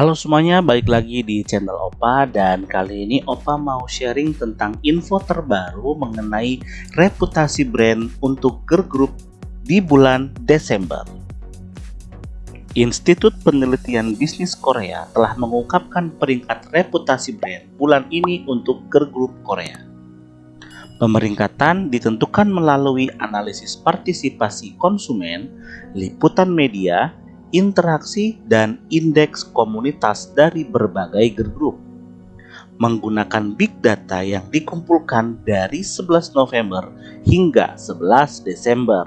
Halo semuanya, balik lagi di channel Opa dan kali ini Opa mau sharing tentang info terbaru mengenai reputasi brand untuk girl group di bulan Desember. Institut Penelitian Bisnis Korea telah mengungkapkan peringkat reputasi brand bulan ini untuk girl group Korea. Pemeringkatan ditentukan melalui analisis partisipasi konsumen, liputan media, interaksi, dan indeks komunitas dari berbagai group. Menggunakan big data yang dikumpulkan dari 11 November hingga 11 Desember.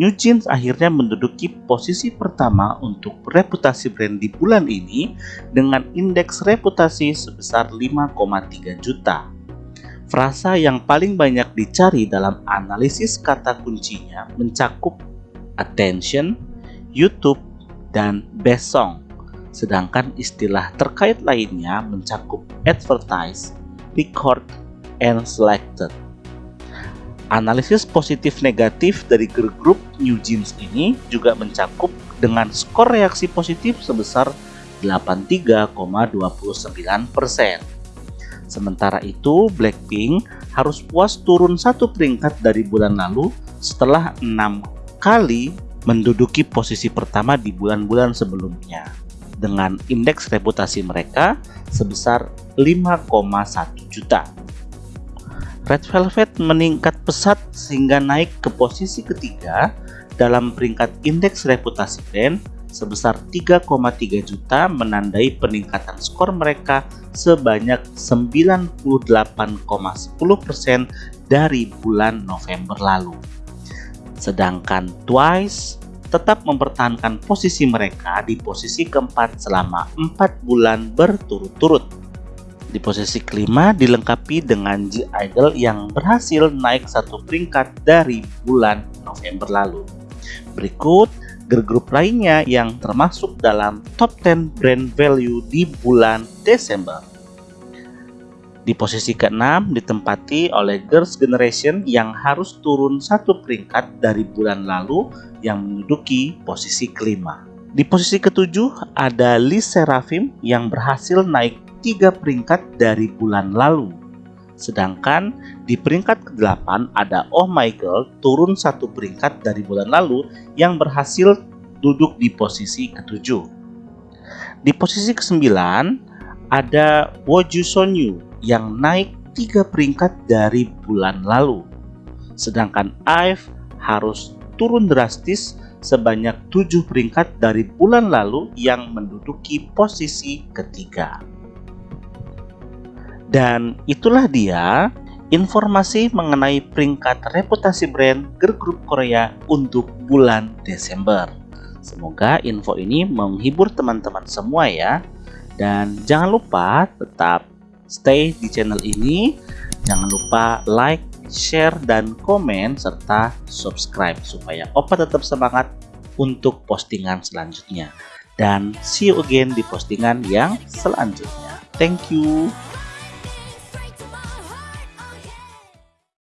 New Jeans akhirnya menduduki posisi pertama untuk reputasi brand di bulan ini dengan indeks reputasi sebesar 5,3 juta. Frasa yang paling banyak dicari dalam analisis kata kuncinya mencakup attention, YouTube, dan best song. Sedangkan istilah terkait lainnya mencakup advertise, record, and selected. Analisis positif negatif dari group New Jeans ini juga mencakup dengan skor reaksi positif sebesar 83,29%. Sementara itu, Blackpink harus puas turun satu peringkat dari bulan lalu setelah enam kali menduduki posisi pertama di bulan-bulan sebelumnya dengan indeks reputasi mereka sebesar 5,1 juta. Red Velvet meningkat pesat sehingga naik ke posisi ketiga dalam peringkat indeks reputasi brand sebesar 3,3 juta menandai peningkatan skor mereka sebanyak 98,10% dari bulan November lalu. Sedangkan Twice tetap mempertahankan posisi mereka di posisi keempat selama empat bulan berturut-turut. Di posisi kelima dilengkapi dengan G Idol yang berhasil naik satu peringkat dari bulan November lalu. Berikut girl group lainnya yang termasuk dalam top 10 brand value di bulan Desember. Di posisi ke-6 ditempati oleh Girls' Generation yang harus turun satu peringkat dari bulan lalu yang menduduki posisi kelima. Di posisi ketujuh ada Liz Seraphim yang berhasil naik tiga peringkat dari bulan lalu. Sedangkan di peringkat ke-8 ada Oh My Girl turun satu peringkat dari bulan lalu yang berhasil duduk di posisi ketujuh. Di posisi ke-9 ada Woju Sonyu yang naik tiga peringkat dari bulan lalu. Sedangkan IVE harus turun drastis sebanyak tujuh peringkat dari bulan lalu yang menduduki posisi ketiga. Dan itulah dia informasi mengenai peringkat reputasi brand girl group Korea untuk bulan Desember. Semoga info ini menghibur teman-teman semua ya. Dan jangan lupa tetap stay di channel ini. Jangan lupa like, share, dan komen, serta subscribe supaya Opa tetap semangat untuk postingan selanjutnya. Dan see you again di postingan yang selanjutnya. Thank you.